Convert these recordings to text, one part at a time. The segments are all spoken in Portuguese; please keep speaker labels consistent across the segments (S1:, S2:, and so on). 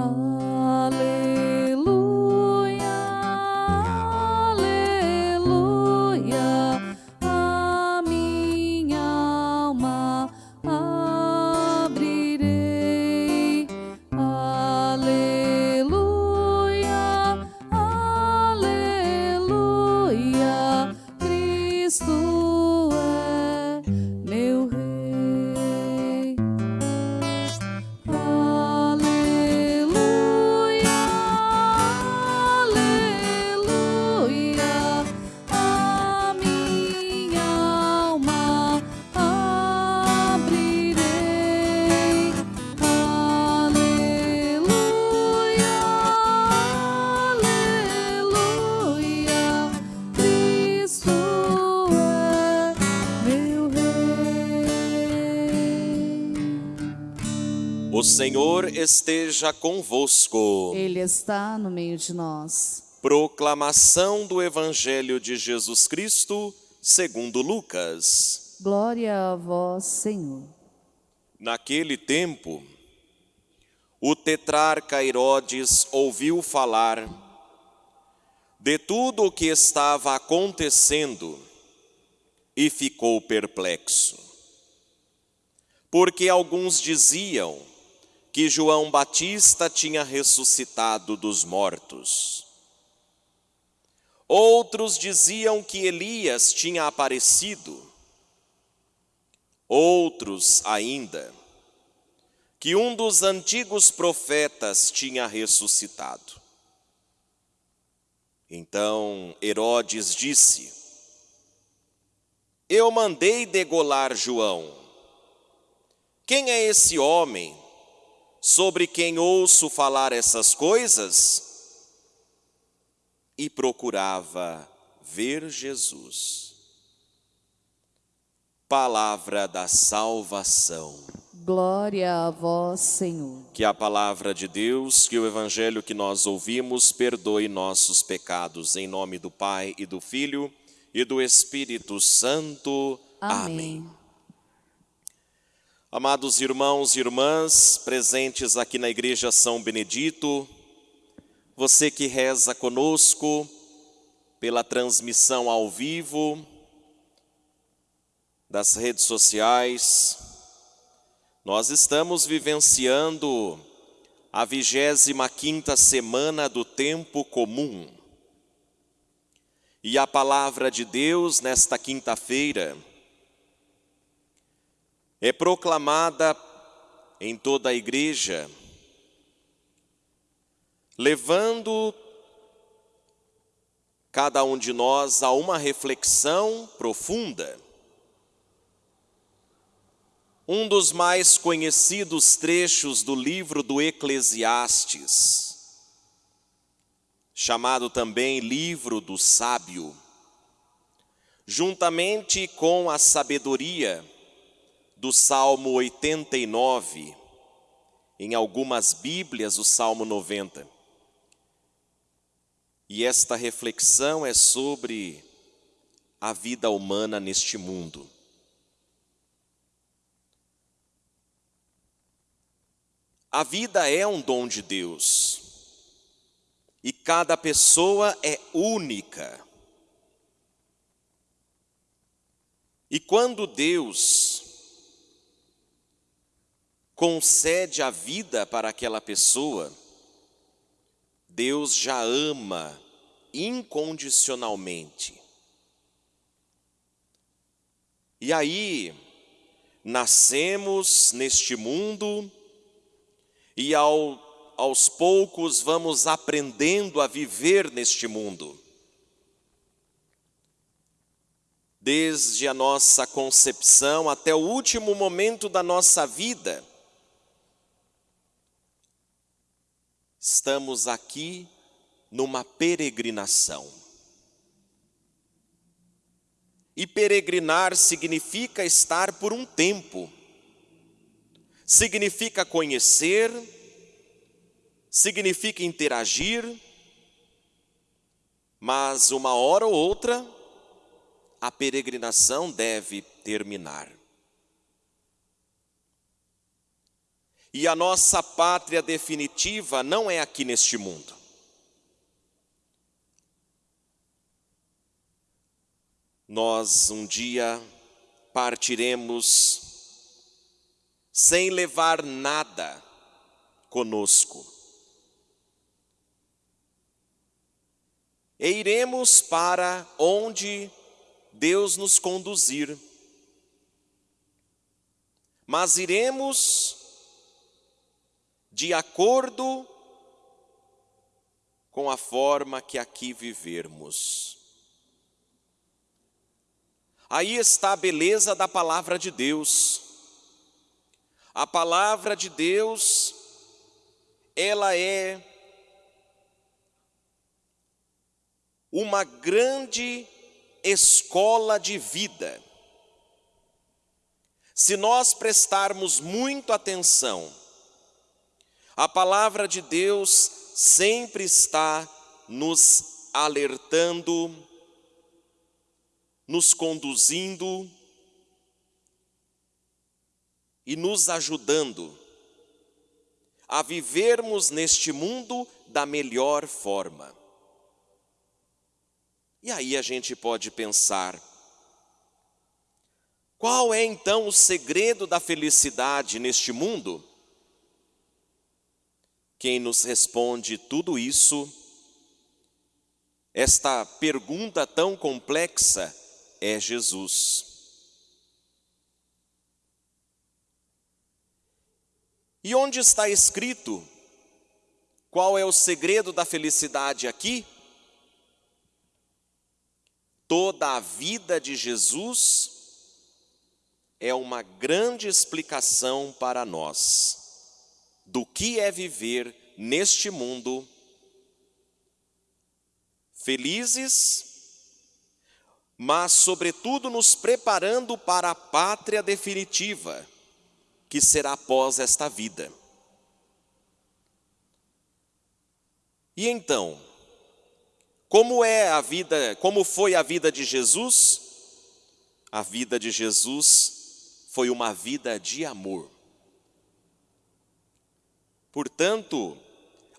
S1: O Senhor esteja convosco.
S2: Ele está no meio de nós.
S1: Proclamação do Evangelho de Jesus Cristo, segundo Lucas.
S2: Glória a vós, Senhor.
S1: Naquele tempo, o tetrarca Herodes ouviu falar de tudo o que estava acontecendo e ficou perplexo. Porque alguns diziam que João Batista tinha ressuscitado dos mortos. Outros diziam que Elias tinha aparecido. Outros ainda, que um dos antigos profetas tinha ressuscitado. Então Herodes disse: Eu mandei degolar João. Quem é esse homem sobre quem ouço falar essas coisas? E procurava ver Jesus. Palavra da salvação.
S2: Glória a vós, Senhor.
S1: Que a palavra de Deus, que o evangelho que nós ouvimos, perdoe nossos pecados. Em nome do Pai e do Filho e do Espírito Santo.
S2: Amém.
S1: Amém. Amados irmãos e irmãs presentes aqui na Igreja São Benedito, você que reza conosco pela transmissão ao vivo das redes sociais, nós estamos vivenciando a vigésima quinta semana do tempo comum. E a palavra de Deus nesta quinta-feira é proclamada em toda a igreja, levando cada um de nós a uma reflexão profunda. Um dos mais conhecidos trechos do livro do Eclesiastes, chamado também livro do sábio, juntamente com a sabedoria, do Salmo 89, em algumas Bíblias o Salmo 90. E esta reflexão é sobre a vida humana neste mundo. A vida é um dom de Deus. E cada pessoa é única. E quando Deus concede a vida para aquela pessoa, Deus já ama incondicionalmente. E aí, nascemos neste mundo e ao, aos poucos vamos aprendendo a viver neste mundo. Desde a nossa concepção até o último momento da nossa vida, estamos aqui numa peregrinação. E peregrinar significa estar por um tempo, significa conhecer, significa interagir, mas uma hora ou outra a peregrinação deve terminar. E a nossa pátria definitiva não é aqui neste mundo. Nós um dia partiremos sem levar nada conosco. E iremos para onde Deus nos conduzir. Mas iremos de acordo com a forma que aqui vivermos. Aí está a beleza da palavra de Deus. A palavra de Deus, ela é uma grande escola de vida. Se nós prestarmos muito atenção, a palavra de Deus sempre está nos alertando, nos conduzindo e nos ajudando a vivermos neste mundo da melhor forma. E aí a gente pode pensar, qual é então o segredo da felicidade neste mundo? Quem nos responde tudo isso, esta pergunta tão complexa, é Jesus. E onde está escrito qual é o segredo da felicidade aqui? Toda a vida de Jesus é uma grande explicação para nós do que é viver neste mundo felizes mas, sobretudo, nos preparando para a pátria definitiva, que será após esta vida. E então, como é a vida, como foi a vida de Jesus? A vida de Jesus foi uma vida de amor. Portanto,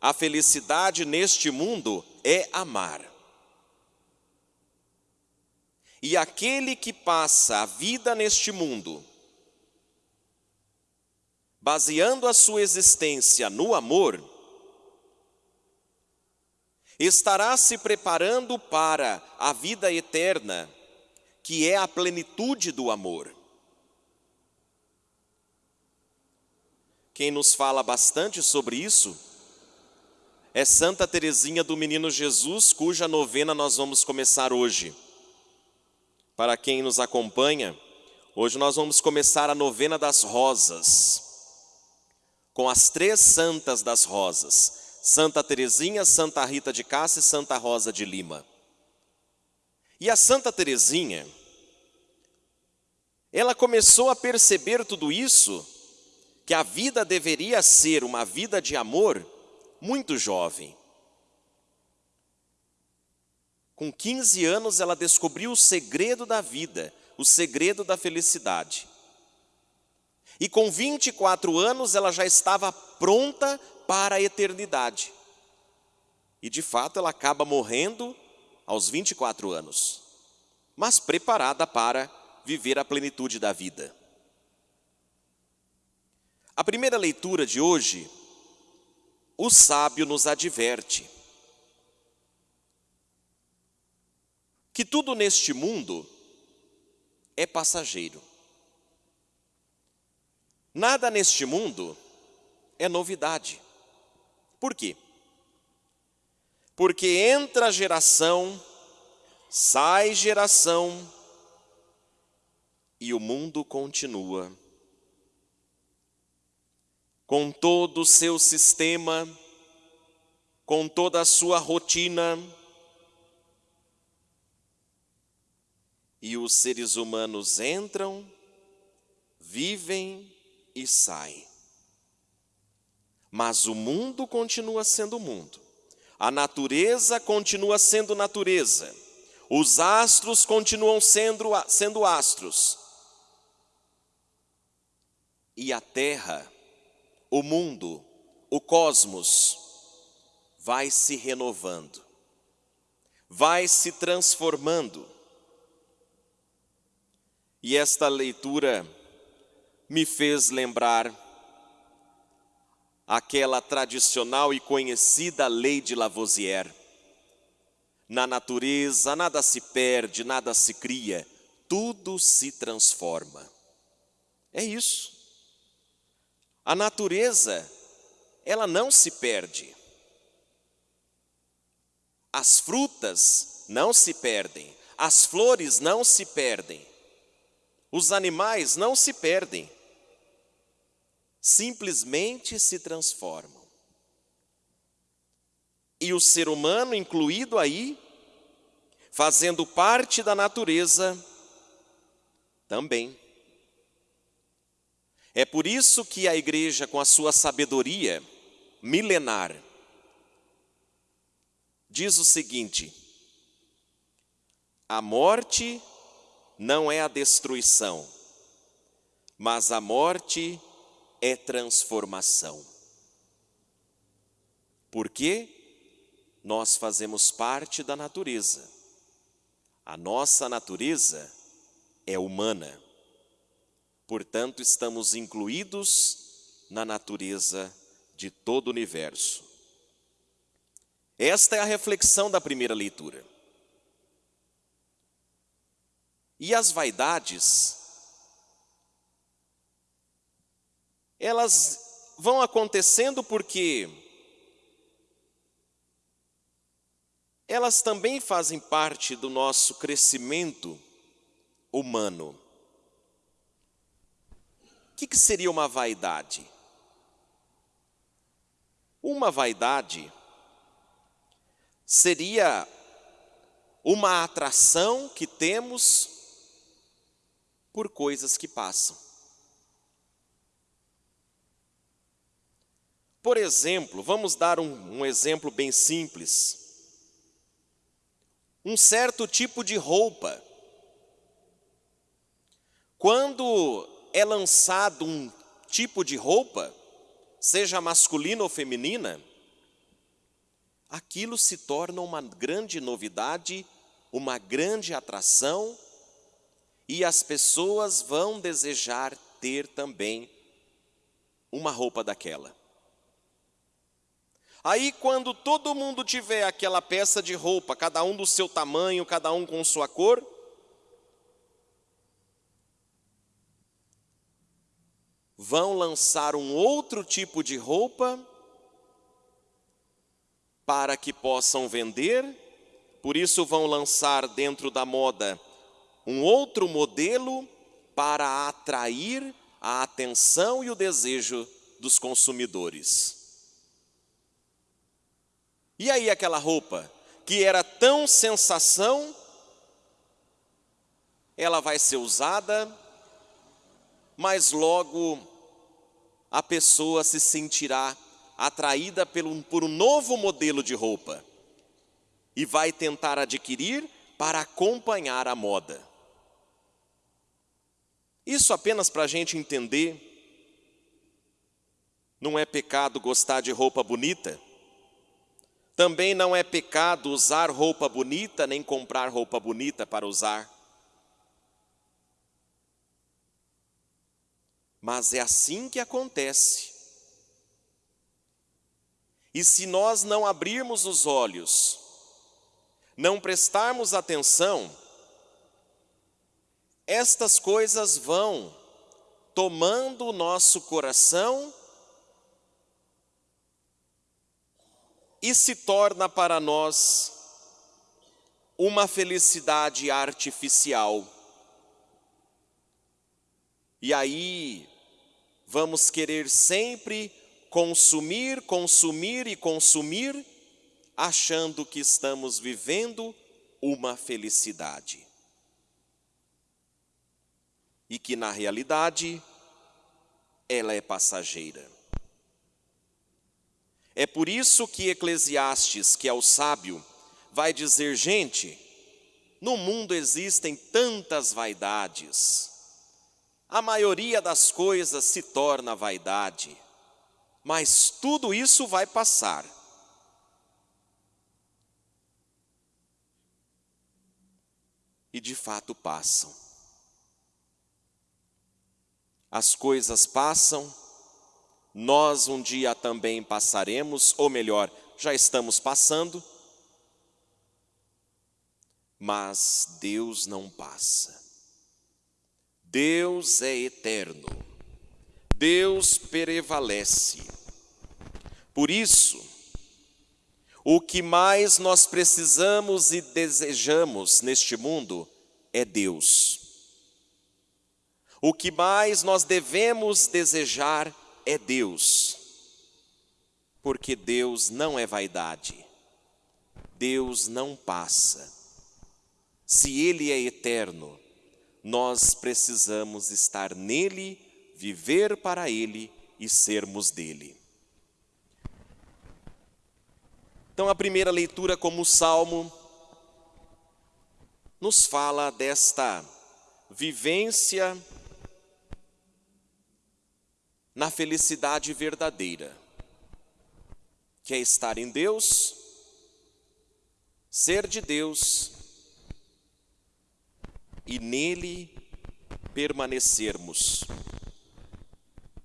S1: a felicidade neste mundo é amar. E aquele que passa a vida neste mundo, baseando a sua existência no amor, estará se preparando para a vida eterna, que é a plenitude do amor. Quem nos fala bastante sobre isso é Santa Teresinha do Menino Jesus, cuja novena nós vamos começar hoje para quem nos acompanha, hoje nós vamos começar a novena das rosas, com as três santas das rosas, Santa Teresinha, Santa Rita de Cássia e Santa Rosa de Lima. E a Santa Teresinha, ela começou a perceber tudo isso, que a vida deveria ser uma vida de amor, muito jovem. Com 15 anos, ela descobriu o segredo da vida, o segredo da felicidade. E com 24 anos, ela já estava pronta para a eternidade. E de fato, ela acaba morrendo aos 24 anos, mas preparada para viver a plenitude da vida. A primeira leitura de hoje, o sábio nos adverte. que tudo neste mundo é passageiro. Nada neste mundo é novidade. Por quê? Porque entra geração, sai geração e o mundo continua. Com todo o seu sistema, com toda a sua rotina, e os seres humanos entram, vivem e saem. Mas o mundo continua sendo mundo, a natureza continua sendo natureza, os astros continuam sendo, sendo astros, e a terra o mundo, o cosmos, vai se renovando, vai se transformando. E esta leitura me fez lembrar aquela tradicional e conhecida lei de Lavoisier. Na natureza nada se perde, nada se cria, tudo se transforma. É isso. A natureza, ela não se perde. As frutas não se perdem, as flores não se perdem, os animais não se perdem, simplesmente se transformam. E o ser humano, incluído aí, fazendo parte da natureza, também. É por isso que a igreja, com a sua sabedoria milenar, diz o seguinte: a morte não é a destruição, mas a morte é transformação. Porque nós fazemos parte da natureza. A nossa natureza é humana. Portanto, estamos incluídos na natureza de todo o universo. Esta é a reflexão da primeira leitura. E as vaidades, elas vão acontecendo porque elas também fazem parte do nosso crescimento humano que, que seria uma vaidade? Uma vaidade seria uma atração que temos por coisas que passam. Por exemplo, vamos dar um, um, exemplo bem simples. Um certo tipo de roupa. Quando é lançado um tipo de roupa, seja masculina ou feminina, aquilo se torna uma grande novidade, uma grande atração, e as pessoas vão desejar ter também uma roupa daquela. Aí, quando todo mundo tiver aquela peça de roupa, cada um do seu tamanho, cada um com sua cor, vão lançar um outro tipo de roupa para que possam vender, por isso vão lançar dentro da moda um outro modelo para atrair a atenção e o desejo dos consumidores. E aí aquela roupa que era tão sensação, ela vai ser usada, mas logo a pessoa se sentirá atraída por um, novo modelo de roupa e vai tentar adquirir para acompanhar a moda. Isso apenas para a gente entender, não é pecado gostar de roupa bonita, também não é pecado usar roupa bonita, nem comprar roupa bonita para usar. Mas é assim que acontece. E se nós não abrirmos os olhos, não prestarmos atenção, estas coisas vão tomando o nosso coração e se torna para nós uma felicidade artificial. E aí vamos querer sempre consumir, consumir e consumir, achando que estamos vivendo uma felicidade. E que na realidade ela é passageira. É por isso que Eclesiastes, que é o sábio, vai dizer: gente, no mundo existem tantas vaidades, a maioria das coisas se torna vaidade. Mas tudo isso vai passar. E de fato passam. As coisas passam, nós um dia também passaremos, ou melhor, já estamos passando, mas Deus não passa. Deus é eterno. Deus prevalece. Por isso, o que mais nós precisamos e desejamos neste mundo é Deus. O que mais nós devemos desejar é Deus. Porque Deus não é vaidade. Deus não passa. Se Ele é eterno, nós precisamos estar nele, viver para ele e sermos dele. Então, a primeira leitura, como salmo, nos fala desta vivência na felicidade verdadeira, que é estar em Deus, ser de Deus e nele permanecermos.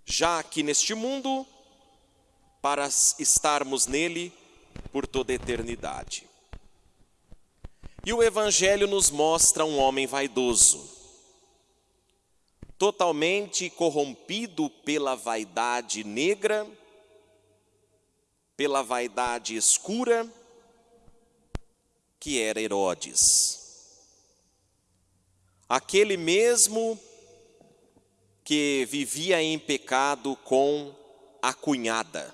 S1: Já aqui neste mundo, para estarmos nele por toda a eternidade. E o Evangelho nos mostra um homem vaidoso, totalmente corrompido pela vaidade negra, pela vaidade escura, que era Herodes aquele mesmo que vivia em pecado com a cunhada,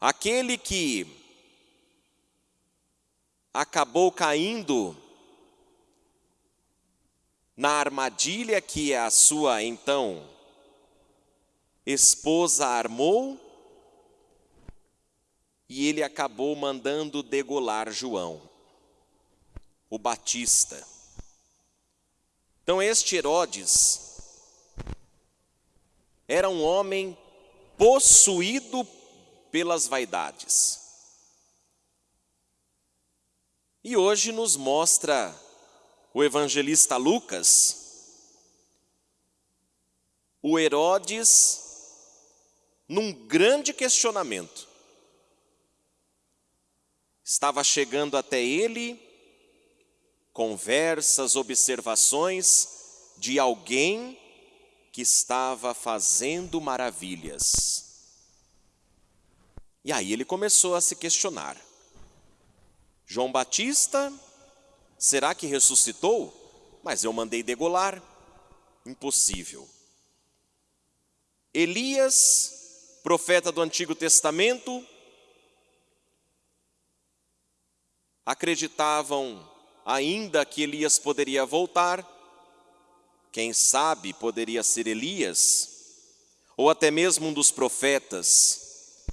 S1: aquele que acabou caindo na armadilha que a sua então esposa armou, e ele acabou mandando degolar João, o Batista. Então, este Herodes era um homem possuído pelas vaidades. E hoje nos mostra o evangelista Lucas, o Herodes num grande questionamento. Estava chegando até ele conversas, observações de alguém que estava fazendo maravilhas. E aí ele começou a se questionar: João Batista, será que ressuscitou? Mas eu mandei degolar. Impossível. Elias, profeta do Antigo Testamento, acreditavam ainda que Elias poderia voltar, quem sabe poderia ser Elias, ou até mesmo um dos profetas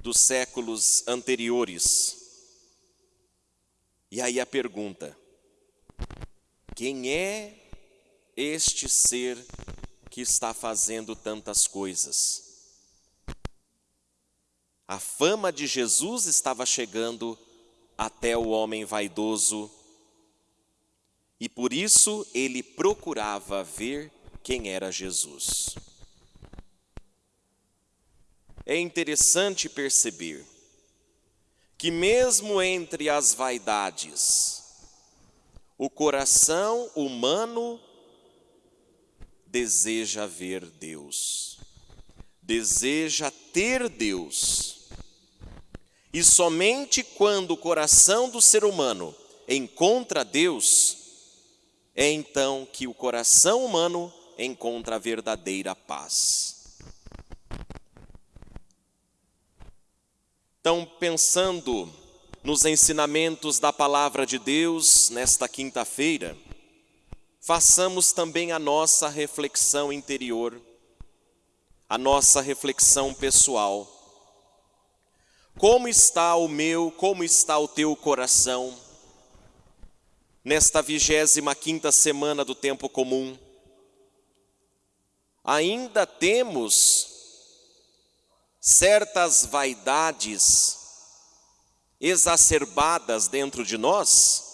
S1: dos séculos anteriores. E aí a pergunta: quem é este ser que está fazendo tantas coisas? A fama de Jesus estava chegando até o homem vaidoso, e por isso ele procurava ver quem era Jesus. É interessante perceber que, mesmo entre as vaidades, o coração humano deseja ver Deus, deseja ter Deus. E somente quando o coração do ser humano encontra Deus, é então que o coração humano encontra a verdadeira paz. Então, pensando nos ensinamentos da palavra de Deus nesta quinta-feira, façamos também a nossa reflexão interior, a nossa reflexão pessoal como está o meu, como está o teu coração nesta vigésima quinta semana do tempo comum? ainda temos certas vaidades exacerbadas dentro de nós?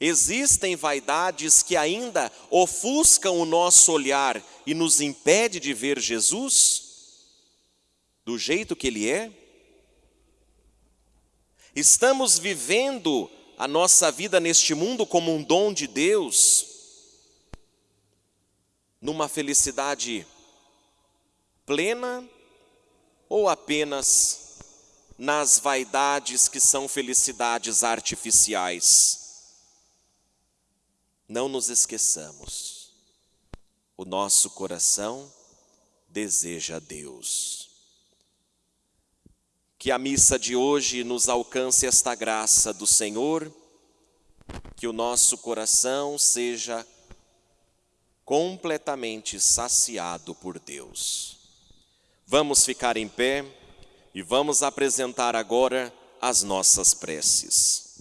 S1: Existem vaidades que ainda ofuscam o nosso olhar e nos impede de ver Jesus do jeito que ele é? Estamos vivendo a nossa vida neste mundo como um dom de Deus, numa felicidade plena ou apenas nas vaidades que são felicidades artificiais? Não nos esqueçamos, o nosso coração deseja Deus. Que a missa de hoje nos alcance esta graça do Senhor, que o nosso coração seja completamente saciado por Deus. Vamos ficar em pé e vamos apresentar agora as nossas preces.